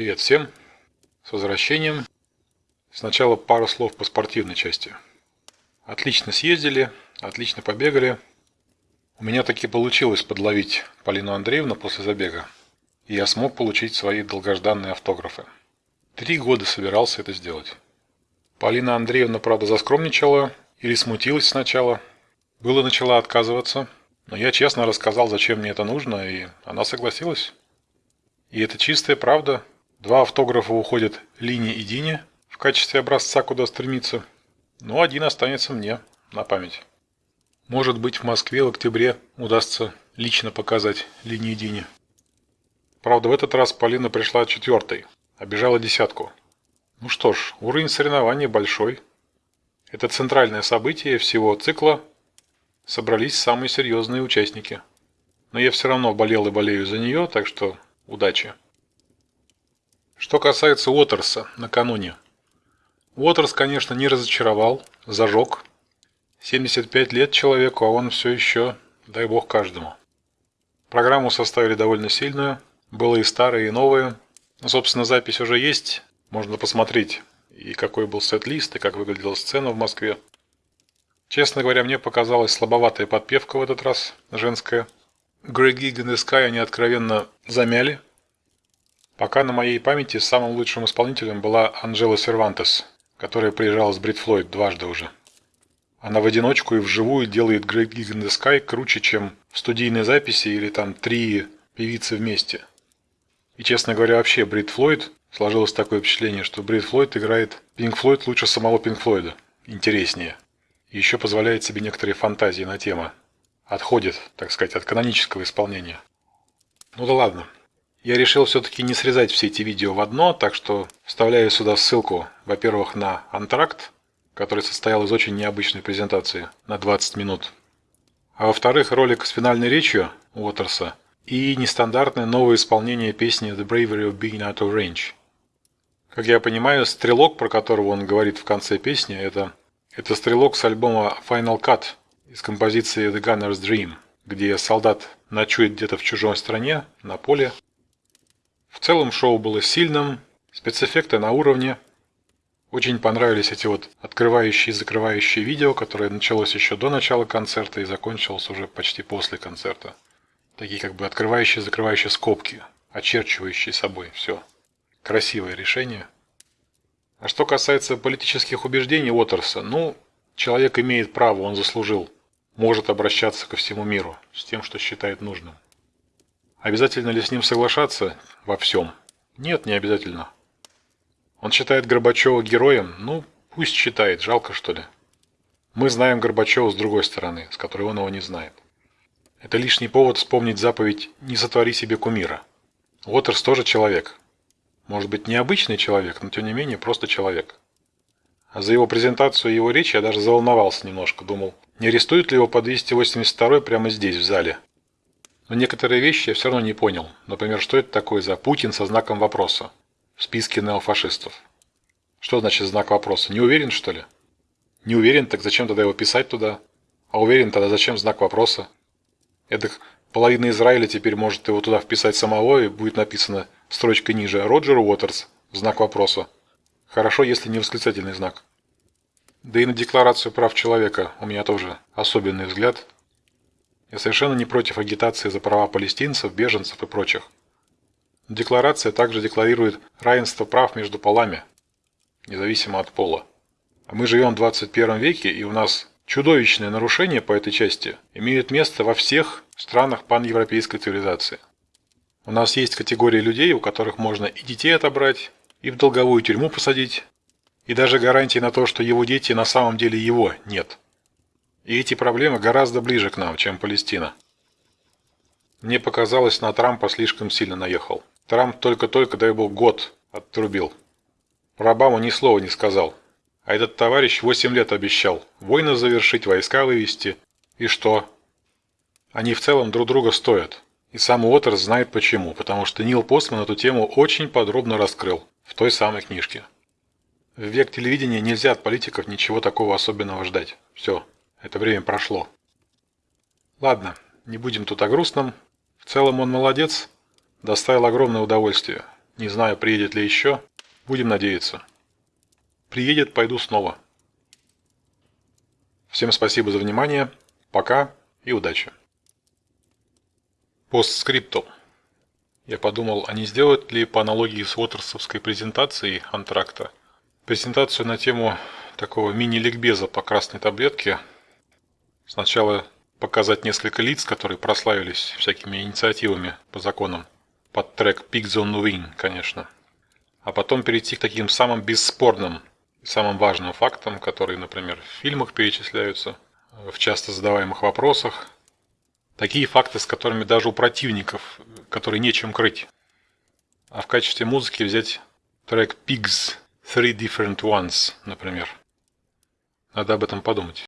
Привет всем! С возвращением. Сначала пару слов по спортивной части. Отлично съездили, отлично побегали. У меня таки получилось подловить Полину Андреевну после забега. И я смог получить свои долгожданные автографы. Три года собирался это сделать. Полина Андреевна, правда, заскромничала или смутилась сначала. Было начала отказываться, но я честно рассказал, зачем мне это нужно, и она согласилась. И это чистая правда. Два автографа уходят Лине и Дине в качестве образца, куда стремиться. Но один останется мне на память. Может быть, в Москве в октябре удастся лично показать Лине и Дине. Правда, в этот раз Полина пришла четвертой, обижала десятку. Ну что ж, уровень соревнований большой. Это центральное событие всего цикла. Собрались самые серьезные участники. Но я все равно болел и болею за нее, так что Удачи. Что касается Уотерса накануне. Уотерс, конечно, не разочаровал, зажег. 75 лет человеку, а он все еще, дай бог каждому. Программу составили довольно сильную, было и старое, и новое. Ну, собственно, запись уже есть, можно посмотреть, и какой был сет-лист, и как выглядела сцена в Москве. Честно говоря, мне показалась слабоватая подпевка в этот раз, женская. Грег Гиган и Скай они откровенно замяли. Пока на моей памяти самым лучшим исполнителем была Анжела Сервантес, которая приезжала с Брит Флойд дважды уже. Она в одиночку и вживую делает Грег Гиган и Скай круче, чем в студийной записи или там три певицы вместе. И честно говоря, вообще Брит Флойд сложилось такое впечатление, что Брит Флойд играет Пинк Флойд лучше самого Пинк Флойда. Интереснее. И еще позволяет себе некоторые фантазии на тему отходит, так сказать, от канонического исполнения. Ну да ладно. Я решил все-таки не срезать все эти видео в одно, так что вставляю сюда ссылку, во-первых, на антракт, который состоял из очень необычной презентации на 20 минут. А во-вторых, ролик с финальной речью Уотерса и нестандартное новое исполнение песни The Bravery of Being Out of Range. Как я понимаю, стрелок, про которого он говорит в конце песни, это, это стрелок с альбома Final Cut из композиции The Gunner's Dream, где солдат ночует где-то в чужой стране, на поле. Целом шоу было сильным, спецэффекты на уровне. Очень понравились эти вот открывающие и закрывающие видео, которое началось еще до начала концерта и закончилось уже почти после концерта. Такие как бы открывающие и закрывающие скобки, очерчивающие собой все. Красивое решение. А что касается политических убеждений Уотерса, ну, человек имеет право, он заслужил может обращаться ко всему миру с тем, что считает нужным. Обязательно ли с ним соглашаться во всем? Нет, не обязательно. Он считает Горбачева героем? Ну, пусть считает, жалко что ли. Мы знаем Горбачева с другой стороны, с которой он его не знает. Это лишний повод вспомнить заповедь «Не сотвори себе кумира». Уотерс тоже человек. Может быть, необычный человек, но тем не менее просто человек. А за его презентацию и его речь я даже заволновался немножко, думал, не арестуют ли его по 282 прямо здесь, в зале? Но некоторые вещи я все равно не понял. Например, что это такое за Путин со знаком вопроса в списке неофашистов? Что значит знак вопроса? Не уверен, что ли? Не уверен, так зачем тогда его писать туда? А уверен, тогда зачем знак вопроса? Это половина Израиля теперь может его туда вписать самого, и будет написано строчкой ниже «Роджер Уотерс» знак вопроса. Хорошо, если не восклицательный знак. Да и на Декларацию прав человека у меня тоже особенный взгляд. Я совершенно не против агитации за права палестинцев, беженцев и прочих. Декларация также декларирует равенство прав между полами, независимо от пола. А мы живем в 21 веке, и у нас чудовищные нарушения по этой части имеют место во всех странах паневропейской цивилизации. У нас есть категории людей, у которых можно и детей отобрать, и в долговую тюрьму посадить, и даже гарантии на то, что его дети на самом деле его нет. И эти проблемы гораздо ближе к нам, чем Палестина. Мне показалось, на Трампа слишком сильно наехал. Трамп только-только, дай бог, год отрубил. Про Обаму ни слова не сказал. А этот товарищ 8 лет обещал войны завершить, войска вывести. И что? Они в целом друг друга стоят. И сам Уотерс знает почему, потому что Нил Постман эту тему очень подробно раскрыл в той самой книжке. В век телевидения нельзя от политиков ничего такого особенного ждать. Все, это время прошло. Ладно, не будем тут о грустном. В целом он молодец, доставил огромное удовольствие. Не знаю, приедет ли еще. Будем надеяться. Приедет, пойду снова. Всем спасибо за внимание. Пока и удачи. Постскриптум. Я подумал, а не сделать ли по аналогии с Уотерсовской презентацией антракта презентацию на тему такого мини-ликбеза по красной таблетке. Сначала показать несколько лиц, которые прославились всякими инициативами по законам, под трек Pigs on Wing, конечно. А потом перейти к таким самым бесспорным и самым важным фактам, которые, например, в фильмах перечисляются, в часто задаваемых вопросах. Такие факты, с которыми даже у противников, которые нечем крыть. А в качестве музыки взять трек Pigs Three Different Ones, например. Надо об этом подумать.